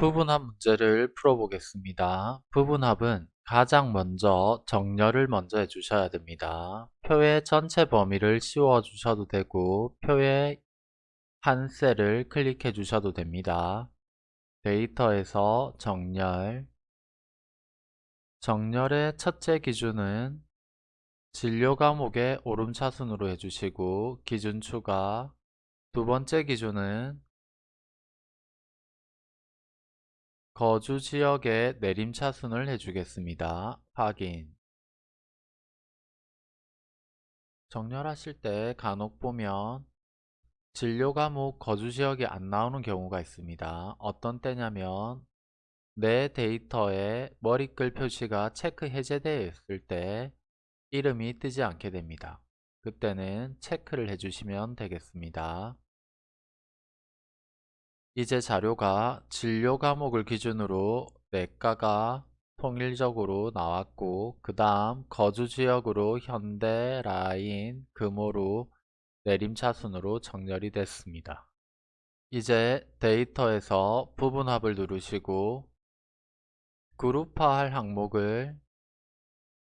부분합 문제를 풀어보겠습니다. 부분합은 가장 먼저 정렬을 먼저 해주셔야 됩니다. 표의 전체 범위를 씌워 주셔도 되고 표의 한 셀을 클릭해 주셔도 됩니다. 데이터에서 정렬 정렬의 첫째 기준은 진료 과목의 오름차순으로 해주시고 기준 추가 두 번째 기준은 거주 지역의 내림 차순을 해주겠습니다. 확인 정렬하실 때 간혹 보면 진료 과목 거주 지역이 안 나오는 경우가 있습니다. 어떤 때냐면 내 데이터에 머리글 표시가 체크 해제되어 있을 때 이름이 뜨지 않게 됩니다. 그때는 체크를 해주시면 되겠습니다. 이제 자료가 진료 과목을 기준으로 내과가 통일적으로 나왔고 그 다음 거주지역으로 현대, 라인, 금호로 내림차 순으로 정렬이 됐습니다. 이제 데이터에서 부분합을 누르시고 그룹화할 항목을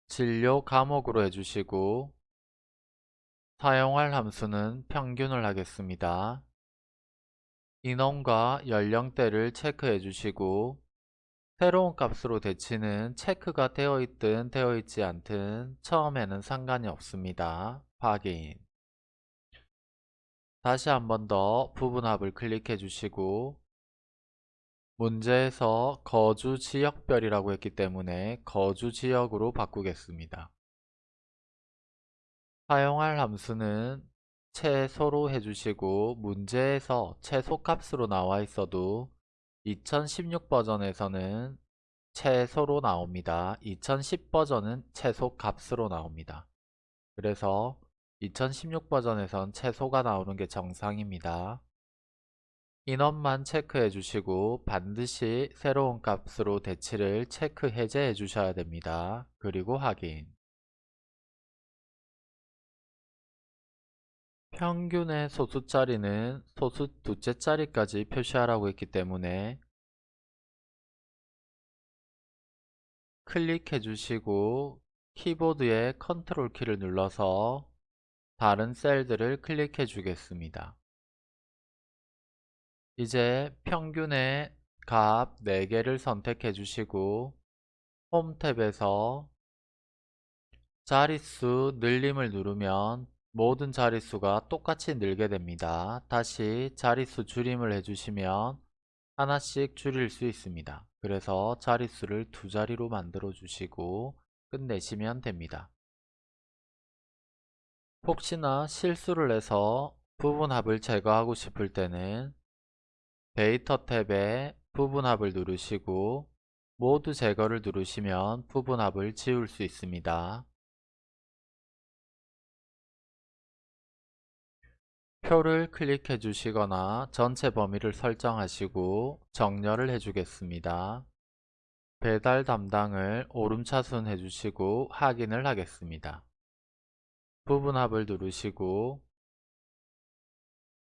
진료 과목으로 해주시고 사용할 함수는 평균을 하겠습니다. 인원과 연령대를 체크해 주시고 새로운 값으로 대치는 체크가 되어 있든 되어 있지 않든 처음에는 상관이 없습니다. 확인 다시 한 번 더 부분합을 클릭해 주시고 문제에서 거주 지역별이라고 했기 때문에 거주 지역으로 바꾸겠습니다. 사용할 함수는 최소로 해주시고 문제에서 최소값으로 나와 있어도 2016 버전에서는 최소로 나옵니다. 2010 버전은 최소값으로 나옵니다. 그래서 2016 버전에선 최소가 나오는 게 정상입니다. 인원만 체크해 주시고 반드시 새로운 값으로 대치를 체크 해제해 주셔야 됩니다. 그리고 확인 평균의 소수 자리는 소수 두째 자리까지 표시하라고 했기 때문에 클릭해 주시고 키보드의 컨트롤 키를 눌러서 다른 셀들을 클릭해 주겠습니다. 이제 평균의 값 4개를 선택해 주시고 홈 탭에서 자릿수 늘림을 누르면 모든 자릿수가 똑같이 늘게 됩니다. 다시 자릿수 줄임을 해주시면 하나씩 줄일 수 있습니다. 그래서 자릿수를 두 자리로 만들어 주시고 끝내시면 됩니다. 혹시나 실수를 해서 부분합을 제거하고 싶을 때는 데이터 탭에 부분합을 누르시고 모두 제거를 누르시면 부분합을 지울 수 있습니다. 표를 클릭해 주시거나 전체 범위를 설정하시고 정렬을 해주겠습니다. 배달 담당을 오름차순 해주시고 확인을 하겠습니다. 부분합을 누르시고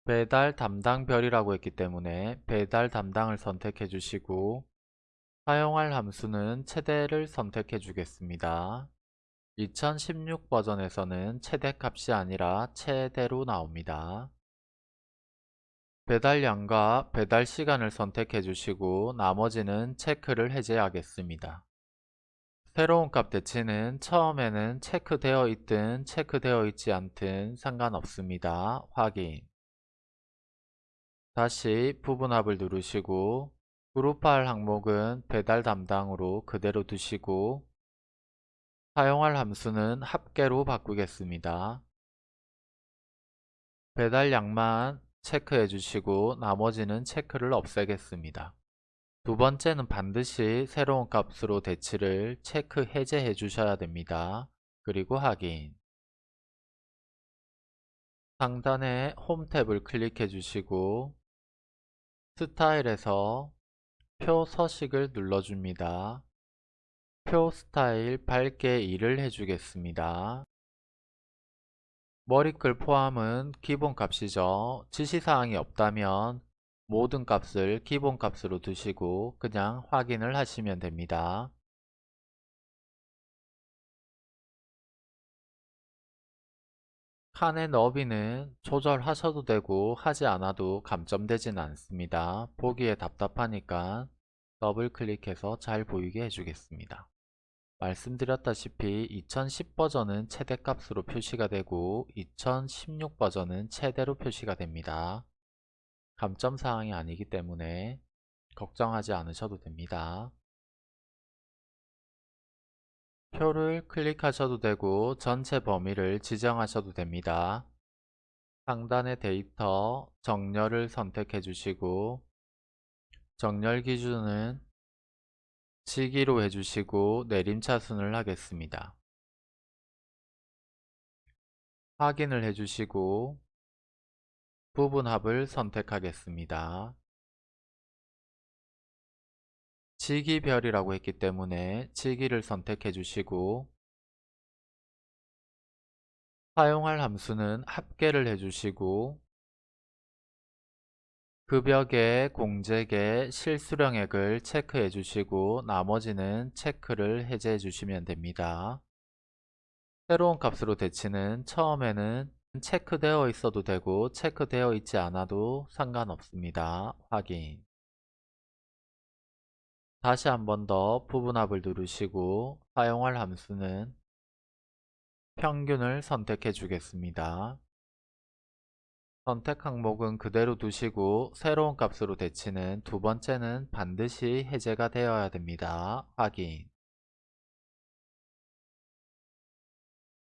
배달 담당별이라고 했기 때문에 배달 담당을 선택해 주시고 사용할 함수는 최대를 선택해 주겠습니다. 2016 버전에서는 최대값이 아니라 최대로 나옵니다. 배달량과 배달 시간을 선택해 주시고 나머지는 체크를 해제하겠습니다. 새로운 값 대치는 처음에는 체크되어 있든 체크되어 있지 않든 상관없습니다. 확인 다시 부분합을 누르시고 그룹할 항목은 배달 담당으로 그대로 두시고 사용할 함수는 합계로 바꾸겠습니다. 배달량만 체크해 주시고 나머지는 체크를 없애겠습니다. 두 번째는 반드시 새로운 값으로 대치를 체크 해제해 주셔야 됩니다. 그리고 확인 상단에 홈 탭을 클릭해 주시고 스타일에서 표 서식을 눌러줍니다. 표 스타일 밝게 2를 해주겠습니다. 머리글 포함은 기본 값이죠. 지시사항이 없다면 모든 값을 기본값으로 두시고 그냥 확인을 하시면 됩니다. 칸의 너비는 조절하셔도 되고 하지 않아도 감점되진 않습니다. 보기에 답답하니까 더블 클릭해서 잘 보이게 해주겠습니다. 말씀드렸다시피 2010 버전은 최대값으로 표시가 되고 2016 버전은 최대로 표시가 됩니다. 감점 사항이 아니기 때문에 걱정하지 않으셔도 됩니다. 표를 클릭하셔도 되고 전체 범위를 지정하셔도 됩니다. 상단의 데이터 정렬을 선택해 주시고 정렬 기준은 시기로 해주시고 내림차순을 하겠습니다. 확인을 해주시고 부분합을 선택하겠습니다. 지기별이라고 했기 때문에 지기를 선택해 주시고 사용할 함수는 합계를 해주시고 급여계, 공제계, 실수령액을 체크해 주시고 나머지는 체크를 해제해 주시면 됩니다. 새로운 값으로 대치는 처음에는 체크되어 있어도 되고 체크되어 있지 않아도 상관없습니다. 확인 다시 한 번 더 부분합을 누르시고 사용할 함수는 평균을 선택해 주겠습니다. 선택 항목은 그대로 두시고 새로운 값으로 대치는 두 번째는 반드시 해제가 되어야 됩니다. 확인